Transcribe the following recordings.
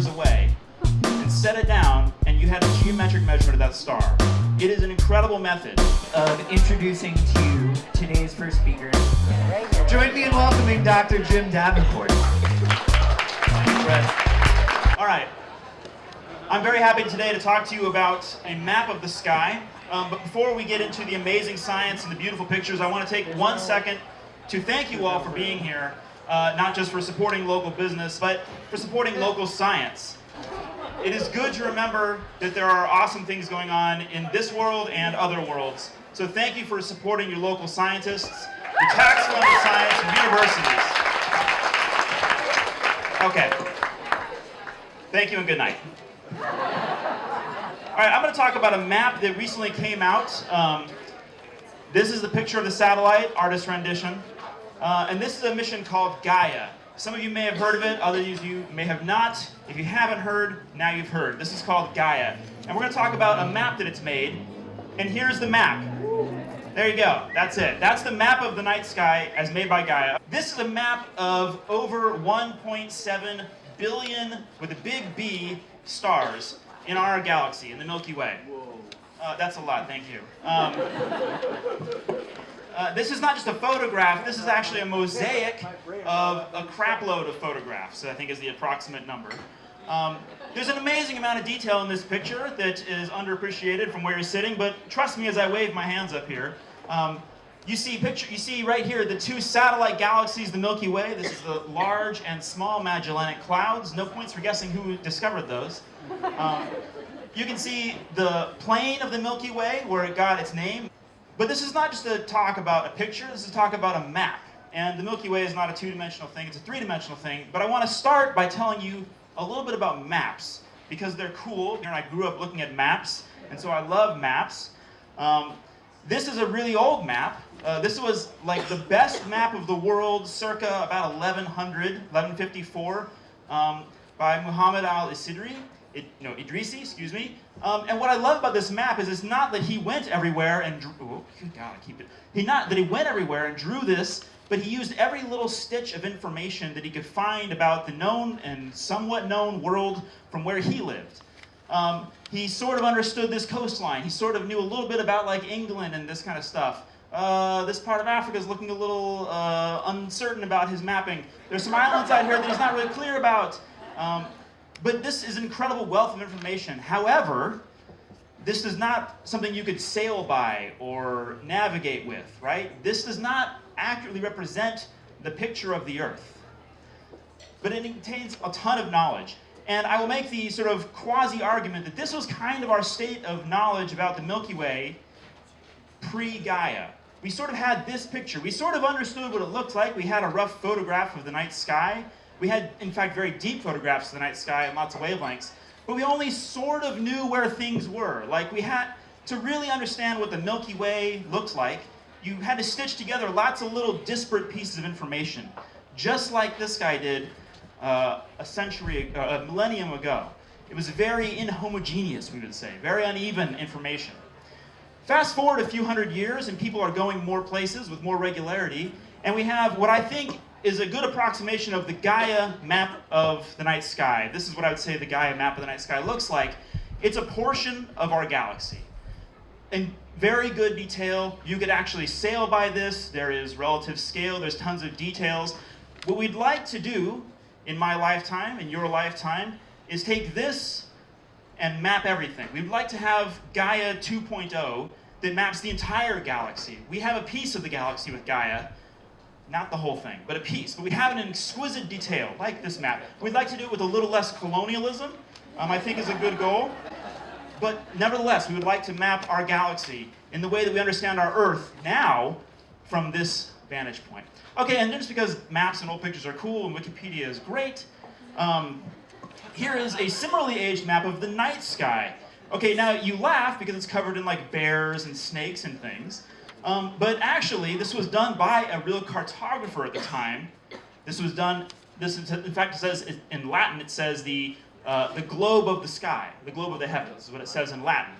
years away and set it down, and you had a geometric measurement of that star. It is an incredible method. of introducing to you today's first speaker. Join me in welcoming Dr. Jim Davenport. All right. I'm very happy today to talk to you about a map of the sky. Um, but before we get into the amazing science and the beautiful pictures, I want to take one second to thank you all for being here, uh, not just for supporting local business, but for supporting local science. It is good to remember that there are awesome things going on in this world and other worlds. So thank you for supporting your local scientists, the tax-funded science, and universities. Okay. Thank you and good night. All right, I'm going to talk about a map that recently came out. Um, this is the picture of the satellite, artist rendition. Uh, and this is a mission called Gaia. Some of you may have heard of it, others of you may have not. If you haven't heard, now you've heard. This is called Gaia. And we're going to talk about a map that it's made. And here's the map. There you go. That's it. That's the map of the night sky as made by Gaia. This is a map of over 1.7 billion, with a big B, stars in our galaxy, in the Milky Way. Uh, that's a lot, thank you. Um, uh, this is not just a photograph, this is actually a mosaic of a crapload of photographs, I think is the approximate number. Um, there's an amazing amount of detail in this picture that is underappreciated from where you're sitting, but trust me as I wave my hands up here. Um, you see picture, you see right here the two satellite galaxies, the Milky Way. This is the large and small Magellanic Clouds. No points for guessing who discovered those. Um, you can see the plane of the Milky Way where it got its name. But this is not just a talk about a picture, this is a talk about a map. And the Milky Way is not a two-dimensional thing, it's a three-dimensional thing. But I want to start by telling you a little bit about maps, because they're cool. You know, I grew up looking at maps, and so I love maps. Um, this is a really old map. Uh, this was like the best map of the world circa about 1100, 1154, um, by Muhammad al-Isidri. It, no, Idrisi, excuse me. Um, and what I love about this map is it's not that he went everywhere and drew, oh, God, I keep it. He not that he went everywhere and drew this, but he used every little stitch of information that he could find about the known and somewhat known world from where he lived. Um, he sort of understood this coastline. He sort of knew a little bit about like England and this kind of stuff. Uh, this part of Africa is looking a little uh, uncertain about his mapping. There's some islands out here that he's not really clear about. Um, but this is an incredible wealth of information. However, this is not something you could sail by or navigate with, right? This does not accurately represent the picture of the Earth. But it contains a ton of knowledge. And I will make the sort of quasi-argument that this was kind of our state of knowledge about the Milky Way pre-Gaia. We sort of had this picture. We sort of understood what it looked like. We had a rough photograph of the night sky. We had, in fact, very deep photographs of the night sky and lots of wavelengths. But we only sort of knew where things were. Like we had to really understand what the Milky Way looked like, you had to stitch together lots of little disparate pieces of information, just like this guy did uh, a century, uh, a millennium ago. It was very inhomogeneous, we would say, very uneven information. Fast forward a few hundred years and people are going more places with more regularity, and we have what I think is a good approximation of the Gaia map of the night sky. This is what I would say the Gaia map of the night sky looks like. It's a portion of our galaxy. In very good detail, you could actually sail by this, there is relative scale, there's tons of details. What we'd like to do in my lifetime, in your lifetime, is take this and map everything. We'd like to have Gaia 2.0 that maps the entire galaxy. We have a piece of the galaxy with Gaia, not the whole thing, but a piece. But we have it in exquisite detail, like this map. We'd like to do it with a little less colonialism, um, I think is a good goal. But nevertheless, we would like to map our galaxy in the way that we understand our Earth now from this vantage point. Okay, and just because maps and old pictures are cool and Wikipedia is great, um, here is a similarly aged map of the night sky. Okay, now you laugh because it's covered in like bears and snakes and things. Um, but actually, this was done by a real cartographer at the time. This was done, this in fact it says in Latin, it says the, uh, the globe of the sky, the globe of the heavens is what it says in Latin.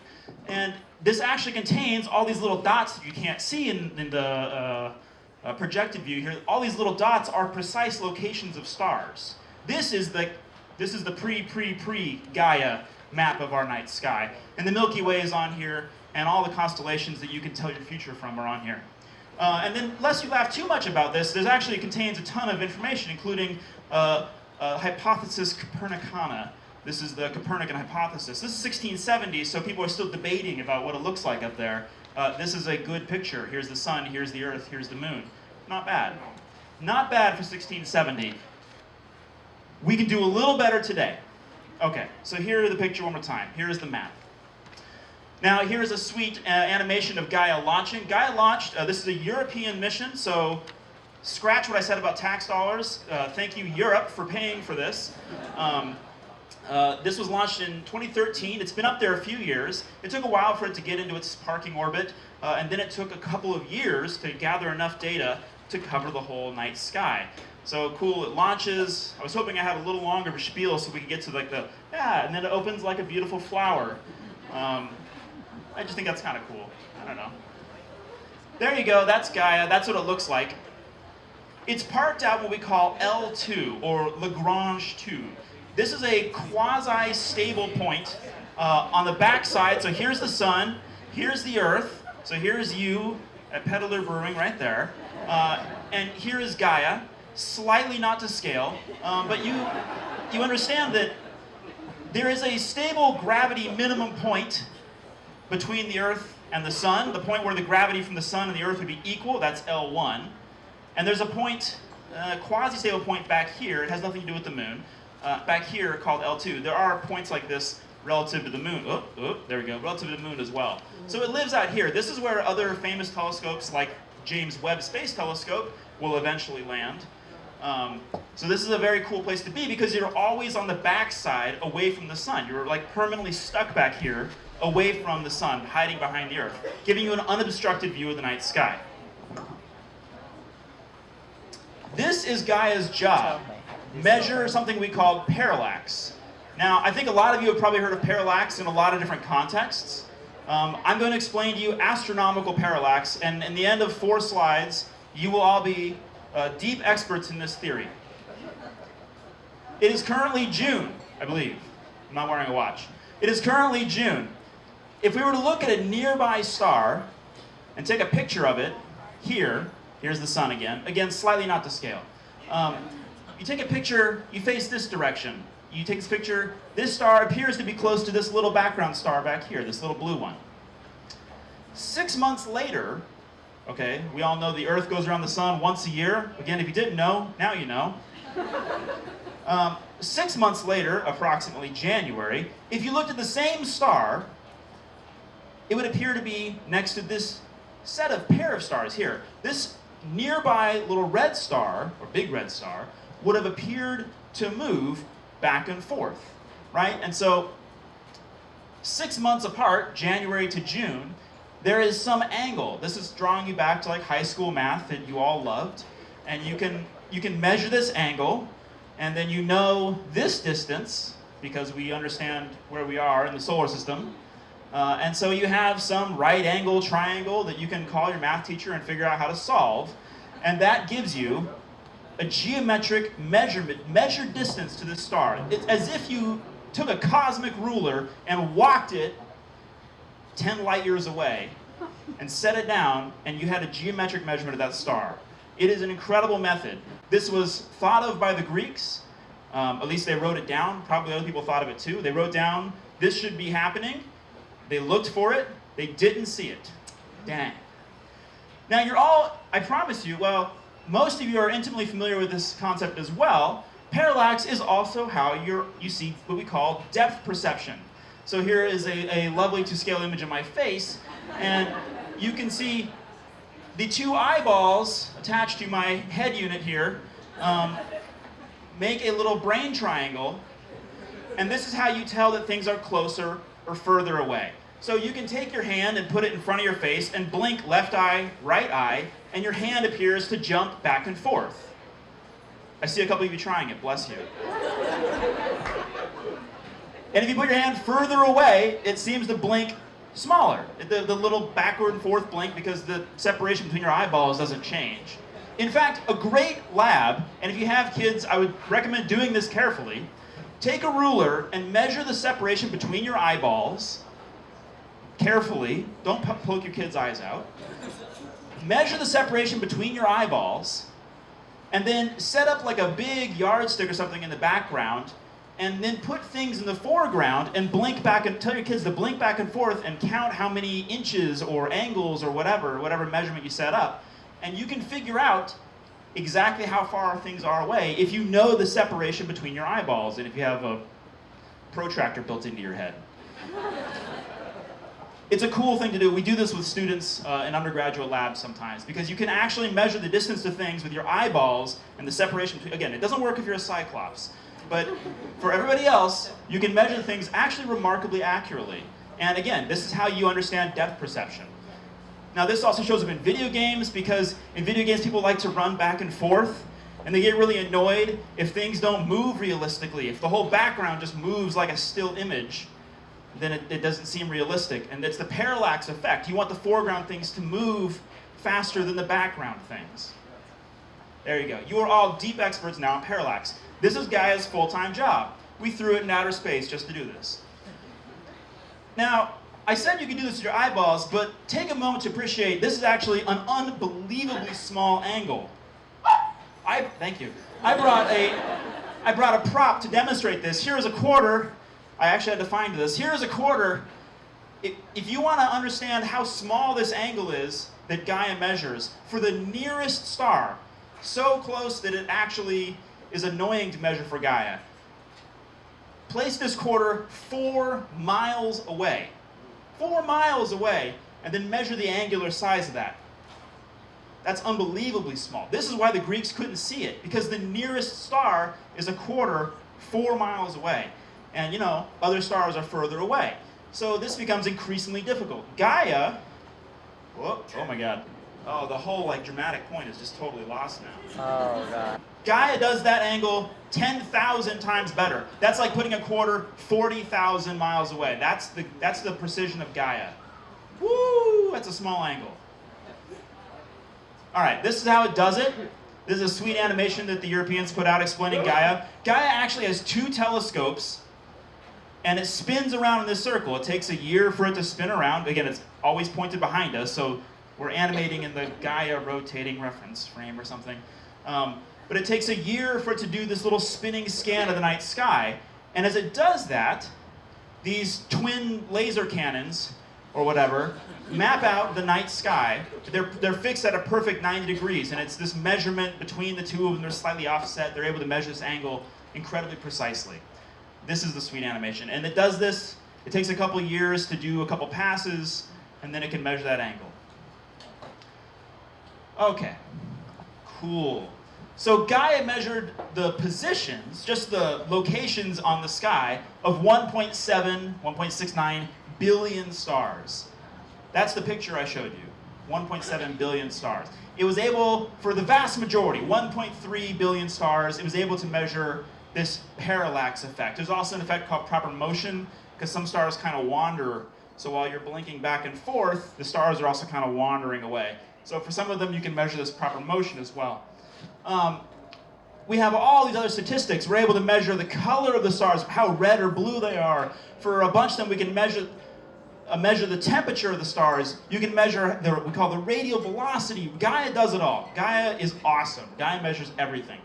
And this actually contains all these little dots that you can't see in, in the uh, uh, projected view here. All these little dots are precise locations of stars. This is the This is the pre-pre-pre Gaia map of our night sky. And the Milky Way is on here, and all the constellations that you can tell your future from are on here. Uh, and then, lest you laugh too much about this, this actually contains a ton of information, including uh, uh, hypothesis Copernicana. This is the Copernican hypothesis. This is 1670, so people are still debating about what it looks like up there. Uh, this is a good picture. Here's the sun, here's the earth, here's the moon. Not bad. Not bad for 1670. We can do a little better today. Okay, so here the picture one more time. Here's the map. Now here's a sweet uh, animation of Gaia launching. Gaia launched, uh, this is a European mission, so scratch what I said about tax dollars. Uh, thank you Europe for paying for this. Um, uh, this was launched in 2013. It's been up there a few years. It took a while for it to get into its parking orbit, uh, and then it took a couple of years to gather enough data to cover the whole night sky. So cool, it launches. I was hoping I had a little longer of a spiel so we could get to like the, yeah, and then it opens like a beautiful flower. Um, I just think that's kind of cool. I don't know. There you go, that's Gaia, that's what it looks like. It's parked out what we call L2, or Lagrange 2. This is a quasi-stable point uh, on the backside. So here's the sun, here's the earth, so here's you at Peddler Brewing right there. Uh, and here is Gaia, slightly not to scale, um, but you, you understand that there is a stable gravity minimum point between the Earth and the Sun, the point where the gravity from the Sun and the Earth would be equal, that's L1. And there's a point, uh, quasi-stable point back here, it has nothing to do with the Moon, uh, back here called L2. There are points like this relative to the Moon. Oh, oh, there we go, relative to the Moon as well. So it lives out here. This is where other famous telescopes like James Webb Space Telescope will eventually land. Um, so this is a very cool place to be because you're always on the backside away from the sun. You're like permanently stuck back here away from the sun, hiding behind the earth, giving you an unobstructed view of the night sky. This is Gaia's job. Measure something we call parallax. Now, I think a lot of you have probably heard of parallax in a lot of different contexts. Um, I'm going to explain to you astronomical parallax, and in the end of four slides, you will all be uh, deep experts in this theory. It is currently June, I believe. I'm not wearing a watch. It is currently June. If we were to look at a nearby star and take a picture of it, here, here's the sun again, again, slightly not to scale. Um, you take a picture, you face this direction. You take this picture, this star appears to be close to this little background star back here, this little blue one. Six months later, okay, we all know the Earth goes around the sun once a year. Again, if you didn't know, now you know. Um, six months later, approximately January, if you looked at the same star, it would appear to be next to this set of pair of stars here. This nearby little red star, or big red star, would have appeared to move back and forth, right? And so, six months apart, January to June, there is some angle. This is drawing you back to like high school math that you all loved. And you can, you can measure this angle, and then you know this distance, because we understand where we are in the solar system. Uh, and so you have some right angle triangle that you can call your math teacher and figure out how to solve. And that gives you a geometric measurement, measured distance to the star. It's as if you took a cosmic ruler and walked it 10 light years away and set it down and you had a geometric measurement of that star. It is an incredible method. This was thought of by the Greeks. Um, at least they wrote it down. Probably other people thought of it too. They wrote down, this should be happening. They looked for it. They didn't see it. Dang. Now you're all, I promise you, well, most of you are intimately familiar with this concept as well. Parallax is also how you're, you see what we call depth perception. So here is a, a lovely to scale image of my face, and you can see the two eyeballs attached to my head unit here um, make a little brain triangle, and this is how you tell that things are closer or further away. So you can take your hand and put it in front of your face and blink left eye, right eye, and your hand appears to jump back and forth. I see a couple of you trying it, bless you. And if you put your hand further away, it seems to blink smaller. The, the little backward and forth blink because the separation between your eyeballs doesn't change. In fact, a great lab, and if you have kids, I would recommend doing this carefully, take a ruler and measure the separation between your eyeballs carefully. Don't poke your kid's eyes out. Measure the separation between your eyeballs, and then set up like a big yardstick or something in the background, and then put things in the foreground and blink back and tell your kids to blink back and forth and count how many inches or angles or whatever, whatever measurement you set up. And you can figure out exactly how far things are away if you know the separation between your eyeballs and if you have a protractor built into your head. It's a cool thing to do. We do this with students uh, in undergraduate labs sometimes because you can actually measure the distance to things with your eyeballs and the separation between. Again, it doesn't work if you're a cyclops, but for everybody else, you can measure things actually remarkably accurately. And again, this is how you understand depth perception. Now, this also shows up in video games because in video games, people like to run back and forth and they get really annoyed if things don't move realistically. If the whole background just moves like a still image, then it, it doesn't seem realistic. And it's the parallax effect. You want the foreground things to move faster than the background things. There you go. You are all deep experts now in parallax. This is Gaia's full-time job. We threw it in outer space just to do this. Now, I said you could do this with your eyeballs, but take a moment to appreciate this is actually an unbelievably small angle. I thank you. I brought a I brought a prop to demonstrate this. Here is a quarter. I actually had to find this. Here is a quarter. If, if you want to understand how small this angle is that Gaia measures for the nearest star, so close that it actually is annoying to measure for Gaia, place this quarter four miles away. Four miles away, and then measure the angular size of that. That's unbelievably small. This is why the Greeks couldn't see it, because the nearest star is a quarter four miles away. And you know, other stars are further away. So this becomes increasingly difficult. Gaia, whoa, oh my god. Oh, the whole like dramatic point is just totally lost now. Oh god. Gaia does that angle 10,000 times better. That's like putting a quarter 40,000 miles away. That's the, that's the precision of Gaia. Woo, that's a small angle. All right, this is how it does it. This is a sweet animation that the Europeans put out explaining Gaia. Gaia actually has two telescopes, and it spins around in this circle. It takes a year for it to spin around. Again, it's always pointed behind us, so we're animating in the Gaia rotating reference frame or something. Um, but it takes a year for it to do this little spinning scan of the night sky. And as it does that, these twin laser cannons, or whatever, map out the night sky. They're, they're fixed at a perfect 90 degrees, and it's this measurement between the two of them. They're slightly offset. They're able to measure this angle incredibly precisely. This is the sweet animation. And it does this, it takes a couple years to do a couple passes, and then it can measure that angle. Okay, cool. So Gaia measured the positions, just the locations on the sky, of 1.7, 1.69 billion stars. That's the picture I showed you. 1.7 billion stars. It was able, for the vast majority, 1.3 billion stars, it was able to measure this parallax effect. There's also an effect called proper motion, because some stars kind of wander. So while you're blinking back and forth, the stars are also kind of wandering away. So for some of them, you can measure this proper motion as well. Um, we have all these other statistics. We're able to measure the color of the stars, how red or blue they are. For a bunch of them, we can measure uh, measure the temperature of the stars. You can measure the we call the radial velocity. Gaia does it all. Gaia is awesome. Gaia measures everything.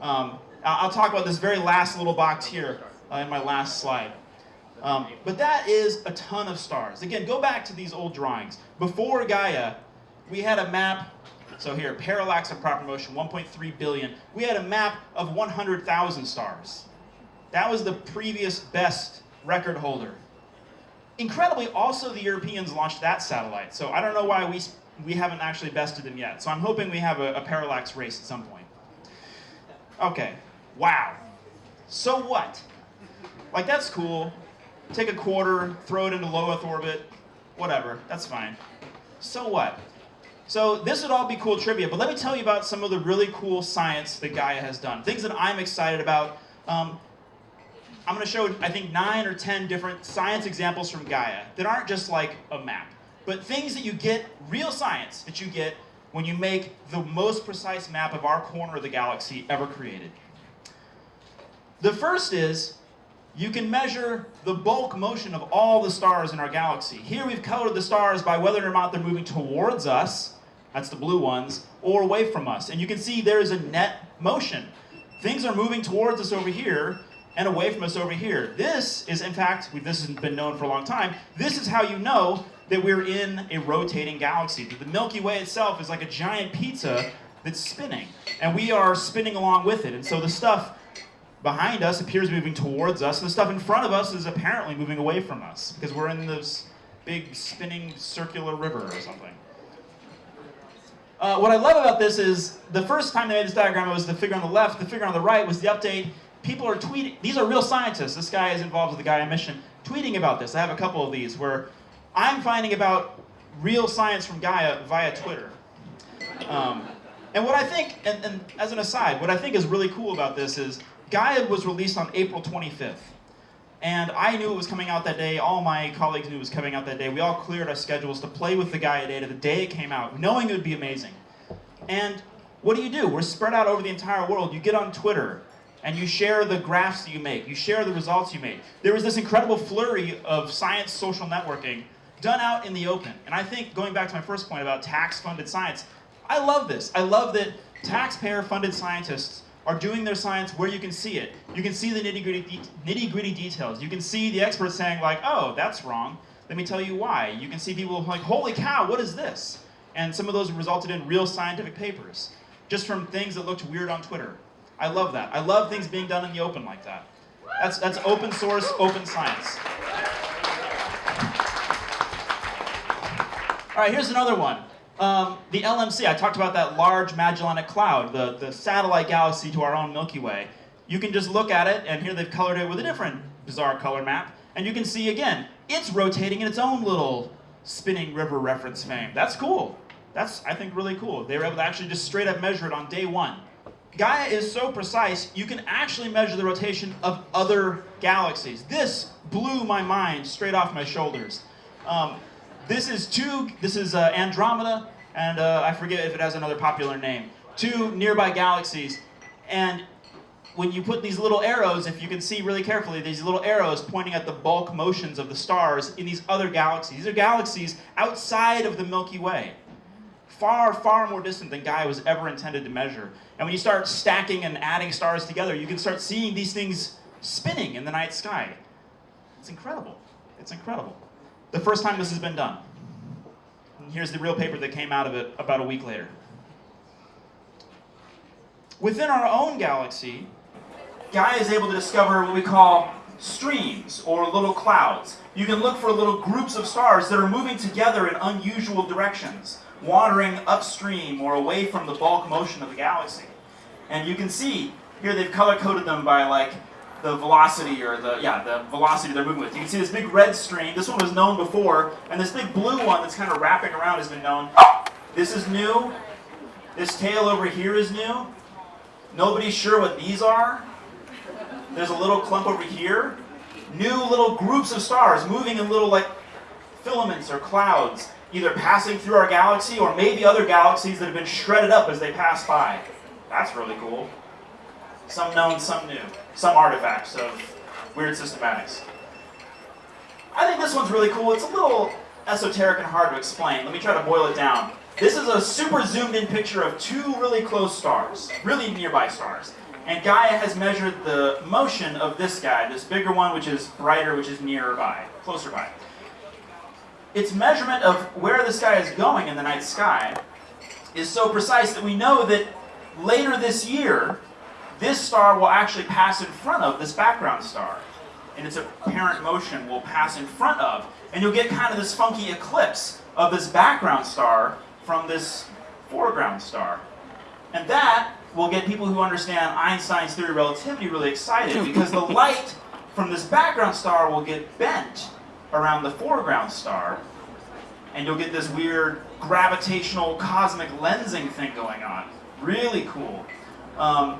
Um, I'll talk about this very last little box here uh, in my last slide. Um, but that is a ton of stars. Again, go back to these old drawings. Before Gaia, we had a map so here, parallax of proper motion, 1.3 billion. We had a map of 100,000 stars. That was the previous best record holder. Incredibly, also the Europeans launched that satellite. So I don't know why we, we haven't actually bested them yet. So I'm hoping we have a, a parallax race at some point. Okay, wow. So what? Like that's cool. Take a quarter, throw it into low Earth orbit, whatever, that's fine. So what? So this would all be cool trivia, but let me tell you about some of the really cool science that Gaia has done. Things that I'm excited about. Um, I'm going to show, I think, nine or ten different science examples from Gaia that aren't just like a map, but things that you get, real science that you get when you make the most precise map of our corner of the galaxy ever created. The first is you can measure the bulk motion of all the stars in our galaxy. Here we've colored the stars by whether or not they're moving towards us, that's the blue ones, or away from us. And you can see there is a net motion. Things are moving towards us over here and away from us over here. This is, in fact, this has been known for a long time, this is how you know that we're in a rotating galaxy. The Milky Way itself is like a giant pizza that's spinning, and we are spinning along with it. And so the stuff behind us appears moving towards us, and the stuff in front of us is apparently moving away from us because we're in this big spinning circular river or something. Uh, what I love about this is the first time they made this diagram, it was the figure on the left. The figure on the right was the update. People are tweeting. These are real scientists. This guy is involved with the Gaia mission, tweeting about this. I have a couple of these where I'm finding about real science from Gaia via Twitter. Um, and what I think, and, and as an aside, what I think is really cool about this is Gaia was released on April 25th. And I knew it was coming out that day. All my colleagues knew it was coming out that day. We all cleared our schedules to play with the Gaia data the day it came out, knowing it would be amazing. And what do you do? We're spread out over the entire world. You get on Twitter and you share the graphs that you make. You share the results you made. There was this incredible flurry of science social networking done out in the open. And I think, going back to my first point about tax-funded science, I love this. I love that taxpayer-funded scientists are doing their science where you can see it. You can see the nitty-gritty de nitty-gritty details. You can see the experts saying like, oh, that's wrong. Let me tell you why. You can see people like, holy cow, what is this? And some of those resulted in real scientific papers, just from things that looked weird on Twitter. I love that. I love things being done in the open like that. That's, that's open source, open science. All right, here's another one. Um, the LMC, I talked about that large Magellanic Cloud, the, the satellite galaxy to our own Milky Way. You can just look at it, and here they've colored it with a different bizarre color map, and you can see again, it's rotating in its own little spinning river reference frame. That's cool. That's, I think, really cool. They were able to actually just straight up measure it on day one. Gaia is so precise, you can actually measure the rotation of other galaxies. This blew my mind straight off my shoulders. Um, this is two, this is uh, Andromeda, and uh, I forget if it has another popular name. Two nearby galaxies, and when you put these little arrows, if you can see really carefully, these little arrows pointing at the bulk motions of the stars in these other galaxies. These are galaxies outside of the Milky Way. Far, far more distant than Gaia was ever intended to measure. And when you start stacking and adding stars together, you can start seeing these things spinning in the night sky. It's incredible. It's incredible the first time this has been done. And here's the real paper that came out of it about a week later. Within our own galaxy, Gaia is able to discover what we call streams or little clouds. You can look for little groups of stars that are moving together in unusual directions, wandering upstream or away from the bulk motion of the galaxy. And you can see, here they've color-coded them by like the velocity or the, yeah, the velocity they're moving with. You can see this big red stream. This one was known before, and this big blue one that's kind of wrapping around has been known. This is new. This tail over here is new. Nobody's sure what these are. There's a little clump over here. New little groups of stars moving in little like filaments or clouds, either passing through our galaxy or maybe other galaxies that have been shredded up as they pass by. That's really cool. Some known, some new. Some artifacts of weird systematics. I think this one's really cool. It's a little esoteric and hard to explain. Let me try to boil it down. This is a super zoomed in picture of two really close stars, really nearby stars. And Gaia has measured the motion of this guy, this bigger one, which is brighter, which is nearby, closer by. Its measurement of where this guy is going in the night sky is so precise that we know that later this year, this star will actually pass in front of this background star. And its apparent motion will pass in front of. And you'll get kind of this funky eclipse of this background star from this foreground star. And that will get people who understand Einstein's theory of relativity really excited because the light from this background star will get bent around the foreground star and you'll get this weird gravitational cosmic lensing thing going on. Really cool. Um,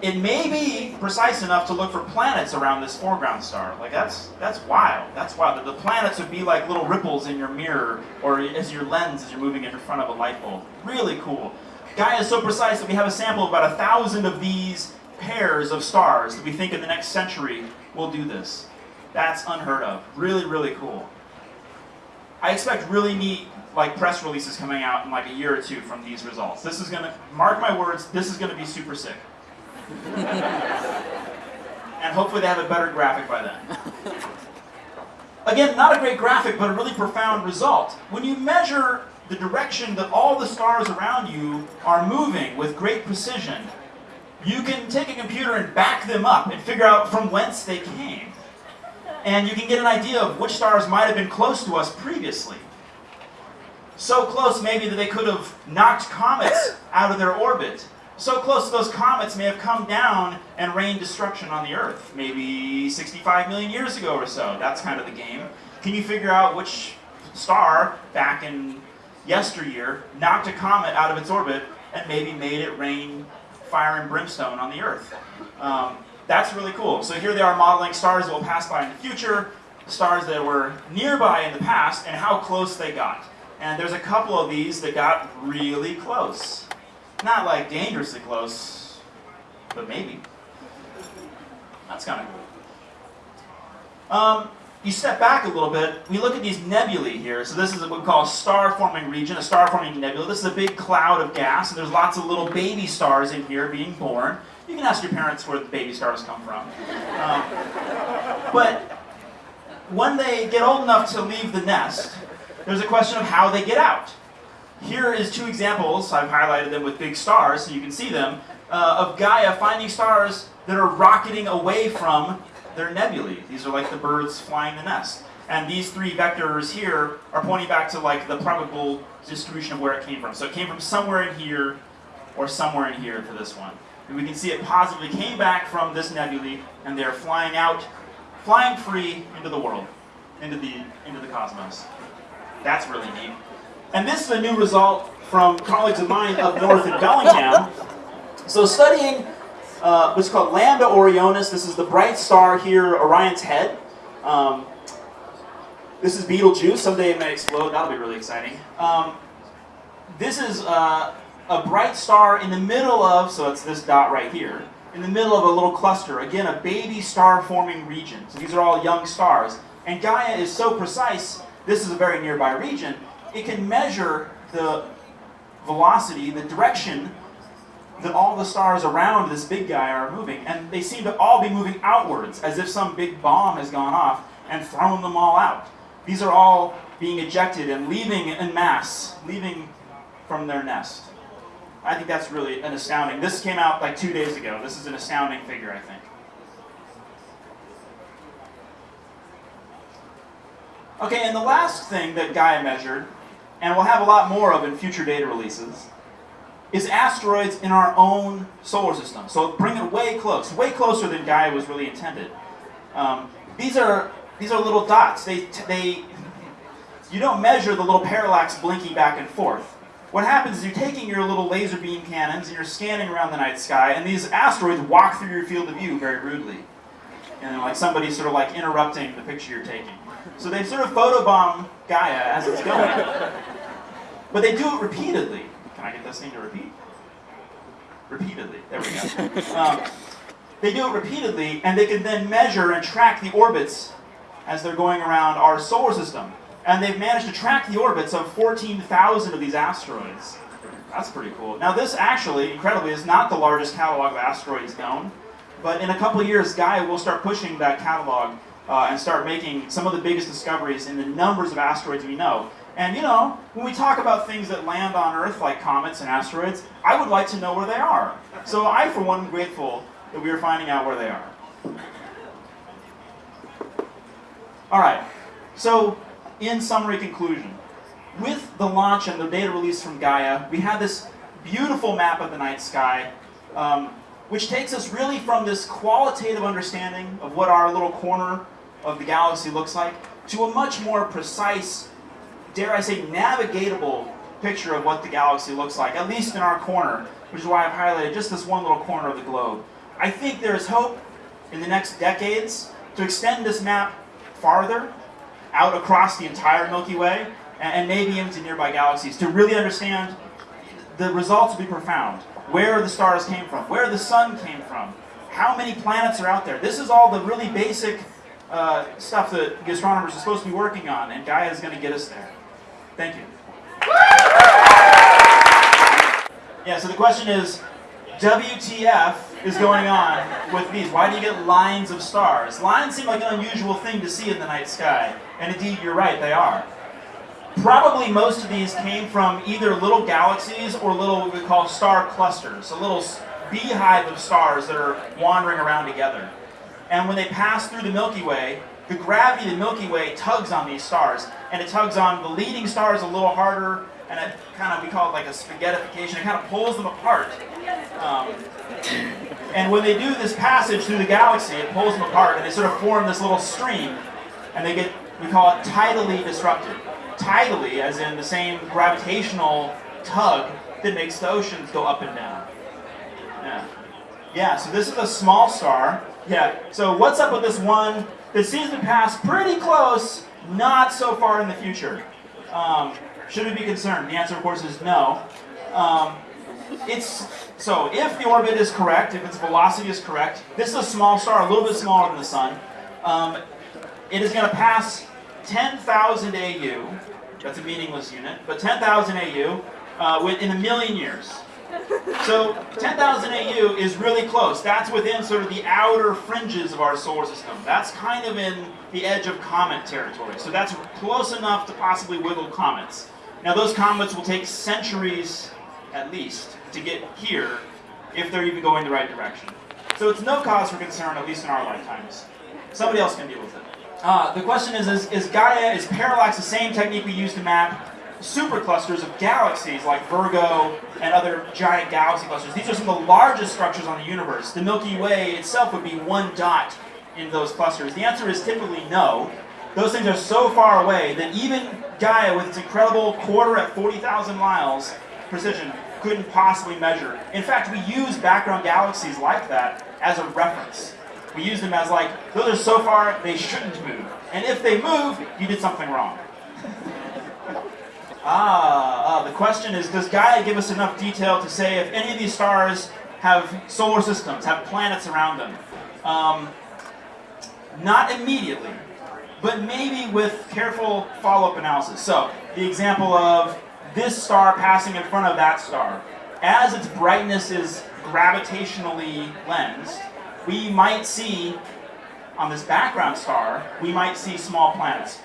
it may be precise enough to look for planets around this foreground star. Like that's that's wild. That's wild. The planets would be like little ripples in your mirror or as your lens as you're moving in front of a light bulb. Really cool. Gaia is so precise that we have a sample of about a thousand of these pairs of stars that we think in the next century will do this. That's unheard of. Really, really cool. I expect really neat like press releases coming out in like a year or two from these results. This is gonna, mark my words, this is gonna be super sick. and hopefully they have a better graphic by then. Again, not a great graphic, but a really profound result. When you measure the direction that all the stars around you are moving with great precision, you can take a computer and back them up and figure out from whence they came. And you can get an idea of which stars might have been close to us previously. So close maybe that they could have knocked comets out of their orbit. So close those comets may have come down and rained destruction on the Earth, maybe 65 million years ago or so. That's kind of the game. Can you figure out which star back in yesteryear knocked a comet out of its orbit and maybe made it rain fire and brimstone on the Earth? Um, that's really cool. So here they are modeling stars that will pass by in the future, stars that were nearby in the past, and how close they got. And there's a couple of these that got really close. Not like dangerously close, but maybe. That's kind of cool. Um, you step back a little bit, we look at these nebulae here. So this is what we call a star-forming region, a star-forming nebula. This is a big cloud of gas, and there's lots of little baby stars in here being born. You can ask your parents where the baby stars come from. Um, but when they get old enough to leave the nest, there's a question of how they get out. Here is two examples, I've highlighted them with big stars so you can see them, uh, of Gaia finding stars that are rocketing away from their nebulae. These are like the birds flying the nest. And these three vectors here are pointing back to like the probable distribution of where it came from. So it came from somewhere in here or somewhere in here to this one. And we can see it positively came back from this nebulae and they're flying out, flying free into the world, into the, into the cosmos. That's really neat. And this is a new result from colleagues of mine up north in Bellingham. So studying uh, what's called Lambda Orionis, this is the bright star here, Orion's head. Um, this is Betelgeuse, someday it may explode, that'll be really exciting. Um, this is uh, a bright star in the middle of, so it's this dot right here, in the middle of a little cluster, again a baby star forming region. So these are all young stars. And Gaia is so precise this is a very nearby region, it can measure the velocity, the direction that all the stars around this big guy are moving. And they seem to all be moving outwards, as if some big bomb has gone off and thrown them all out. These are all being ejected and leaving in mass, leaving from their nest. I think that's really an astounding. This came out like two days ago. This is an astounding figure, I think. Okay, and the last thing that Gaia measured, and we'll have a lot more of in future data releases, is asteroids in our own solar system. So bring it way close, way closer than Gaia was really intended. Um, these are these are little dots. They they you don't measure the little parallax blinking back and forth. What happens is you're taking your little laser beam cannons and you're scanning around the night sky, and these asteroids walk through your field of view very rudely. And like somebody's sort of like interrupting the picture you're taking. So they sort of photobomb Gaia as it's going. But they do it repeatedly. Can I get this thing to repeat? Repeatedly. There we go. Um, they do it repeatedly, and they can then measure and track the orbits as they're going around our solar system. And they've managed to track the orbits of 14,000 of these asteroids. That's pretty cool. Now this actually, incredibly, is not the largest catalog of asteroids known. But in a couple of years, Gaia will start pushing that catalog uh, and start making some of the biggest discoveries in the numbers of asteroids we know. And you know, when we talk about things that land on Earth, like comets and asteroids, I would like to know where they are. So I, for one, am grateful that we are finding out where they are. All right, so in summary conclusion, with the launch and the data release from Gaia, we have this beautiful map of the night sky, um, which takes us really from this qualitative understanding of what our little corner of the galaxy looks like to a much more precise, dare I say, navigatable picture of what the galaxy looks like, at least in our corner, which is why I've highlighted just this one little corner of the globe. I think there is hope in the next decades to extend this map farther out across the entire Milky Way and maybe into nearby galaxies to really understand the results will be profound. Where the stars came from, where the sun came from, how many planets are out there. This is all the really basic uh, stuff that the astronomers are supposed to be working on, and Gaia is going to get us there. Thank you. Yeah, so the question is, WTF is going on with these? Why do you get lines of stars? Lines seem like an unusual thing to see in the night sky, and indeed, you're right, they are. Probably most of these came from either little galaxies or little what we call star clusters, a little beehive of stars that are wandering around together. And when they pass through the Milky Way, the gravity of the Milky Way tugs on these stars, and it tugs on the leading stars a little harder, and it kind of, we call it like a spaghettification, it kind of pulls them apart. Um, and when they do this passage through the galaxy, it pulls them apart, and they sort of form this little stream, and they get, we call it tidally disrupted. Tidally, as in the same gravitational tug that makes the oceans go up and down. Yeah. Yeah, so this is a small star. Yeah, so what's up with this one that seems to pass pretty close, not so far in the future? Um, should we be concerned? The answer, of course, is no. Um, it's so if the orbit is correct, if its velocity is correct, this is a small star, a little bit smaller than the sun. Um, it is going to pass 10,000 AU. That's a meaningless unit, but 10,000 AU uh, within a million years. So 10,000 AU is really close. That's within sort of the outer fringes of our solar system. That's kind of in the edge of comet territory. So that's close enough to possibly wiggle comets. Now those comets will take centuries at least to get here if they're even going the right direction. So it's no cause for concern, at least in our lifetimes. Somebody else can deal with it. Uh, the question is, is, is Gaia, is parallax the same technique we use to map superclusters of galaxies like Virgo and other giant galaxy clusters. These are some of the largest structures on the universe. The Milky Way itself would be one dot in those clusters. The answer is typically no. Those things are so far away that even Gaia, with its incredible quarter at 40,000 miles precision, couldn't possibly measure. In fact, we use background galaxies like that as a reference. We use them as like, those are so far, they shouldn't move. And if they move, you did something wrong. Ah, uh, the question is, does Gaia give us enough detail to say if any of these stars have solar systems, have planets around them? Um, not immediately, but maybe with careful follow-up analysis. So, the example of this star passing in front of that star. As its brightness is gravitationally lensed, we might see, on this background star, we might see small planets.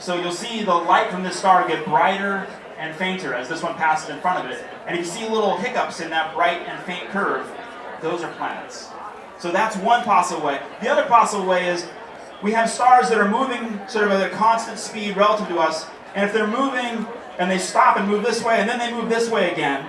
So you'll see the light from this star get brighter and fainter as this one passes in front of it. And if you see little hiccups in that bright and faint curve, those are planets. So that's one possible way. The other possible way is we have stars that are moving sort of at a constant speed relative to us, and if they're moving and they stop and move this way, and then they move this way again,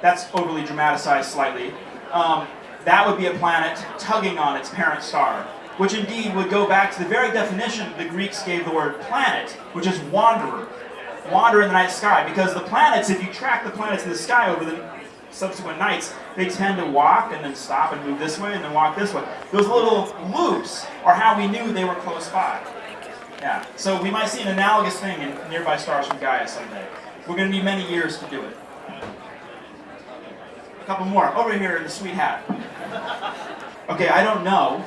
that's overly dramatized slightly, um, that would be a planet tugging on its parent star which indeed would go back to the very definition the Greeks gave the word planet, which is wanderer. Wander in the night sky, because the planets, if you track the planets in the sky over the subsequent nights, they tend to walk and then stop and move this way and then walk this way. Those little loops are how we knew they were close by. Yeah, so we might see an analogous thing in nearby stars from Gaia someday. We're going to need many years to do it. A couple more. Over here in the sweet hat. Okay, I don't know.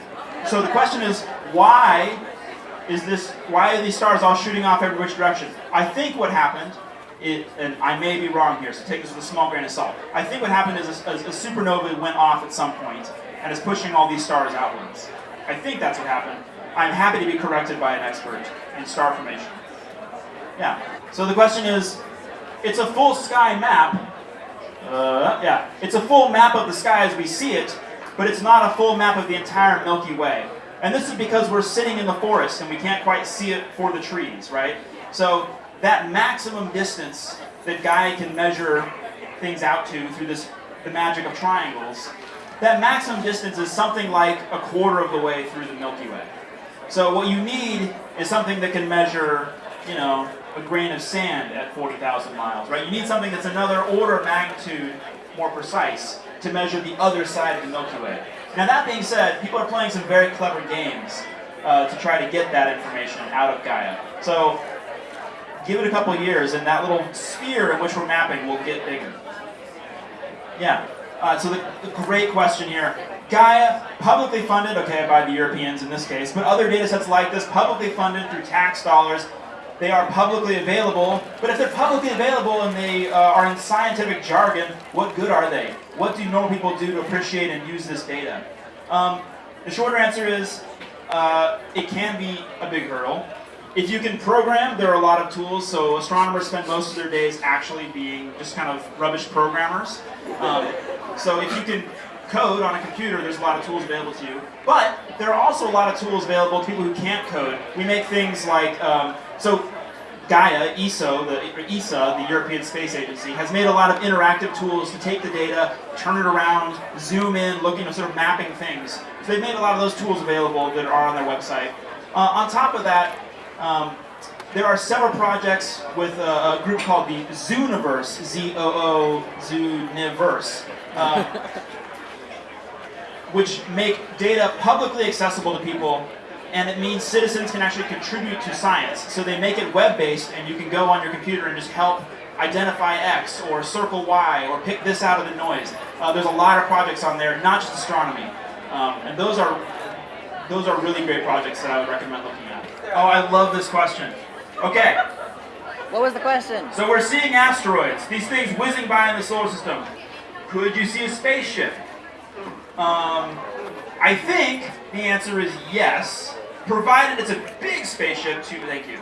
So the question is, why is this, why are these stars all shooting off every which direction? I think what happened, it, and I may be wrong here, so take this with a small grain of salt. I think what happened is a, a, supernova went off at some point and is pushing all these stars outwards. I think that's what happened. I'm happy to be corrected by an expert in star formation. Yeah, so the question is, it's a full sky map. Uh, yeah, it's a full map of the sky as we see it, but it's not a full map of the entire Milky Way. And this is because we're sitting in the forest and we can't quite see it for the trees, right? So that maximum distance that Gaia can measure things out to through this the magic of triangles, that maximum distance is something like a quarter of the way through the Milky Way. So what you need is something that can measure, you know, a grain of sand at 40,000 miles, right? You need something that's another order of magnitude more precise to measure the other side of the Milky Way. Now that being said, people are playing some very clever games uh, to try to get that information out of Gaia. So give it a couple years and that little sphere in which we're mapping will get bigger. Yeah, uh, so the, the great question here, Gaia, publicly funded, okay, by the Europeans in this case, but other data sets like this, publicly funded through tax dollars. They are publicly available, but if they're publicly available and they uh, are in scientific jargon, what good are they? What do normal people do to appreciate and use this data? Um, the shorter answer is uh, it can be a big hurdle. If you can program, there are a lot of tools. So astronomers spend most of their days actually being just kind of rubbish programmers. Um, so if you can code on a computer, there's a lot of tools available to you. But there are also a lot of tools available to people who can't code. We make things like, um, so Gaia, ESO, the ESA, the European Space Agency, has made a lot of interactive tools to take the data, turn it around, zoom in, looking at sort of mapping things. So they've made a lot of those tools available that are on their website. Uh, on top of that, um, there are several projects with a, a group called the Zooniverse, Z-O-O, Zooniverse, uh, which make data publicly accessible to people and it means citizens can actually contribute to science. So they make it web-based, and you can go on your computer and just help identify X, or circle Y, or pick this out of the noise. Uh, there's a lot of projects on there, not just astronomy. Um, and those are, those are really great projects that I would recommend looking at. Oh, I love this question. Okay, What was the question? so we're seeing asteroids, these things whizzing by in the solar system. Could you see a spaceship? Um, I think the answer is yes, provided it's a big spaceship. To thank you.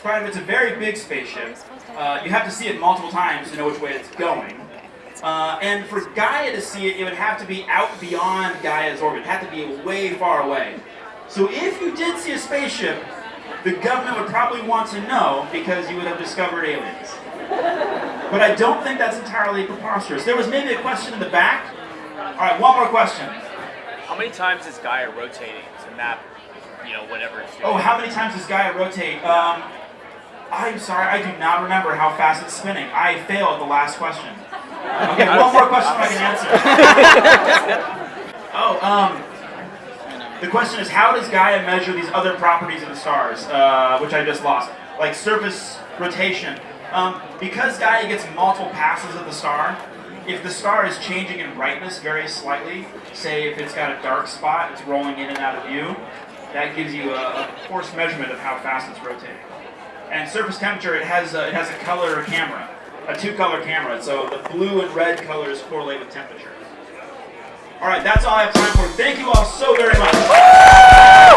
Provided it's a very big spaceship, uh, you have to see it multiple times to know which way it's going. Uh, and for Gaia to see it, it would have to be out beyond Gaia's orbit. It had to be way far away. So if you did see a spaceship, the government would probably want to know because you would have discovered aliens. But I don't think that's entirely preposterous. There was maybe a question in the back. All right, one more question. How many times is Gaia rotating to map, you know, whatever it's doing? Oh, how many times does Gaia rotate? Um, I'm sorry, I do not remember how fast it's spinning. I failed the last question. Okay, one more question I can answer. oh, um, the question is, how does Gaia measure these other properties of the stars, uh, which I just lost, like surface rotation? Um, because Gaia gets multiple passes of the star, if the star is changing in brightness very slightly, say if it's got a dark spot, it's rolling in and out of view, that gives you a, a coarse measurement of how fast it's rotating. And surface temperature, it has a, it has a color camera, a two-color camera, so the blue and red colors correlate with temperature. All right, that's all I have time for. Thank you all so very much.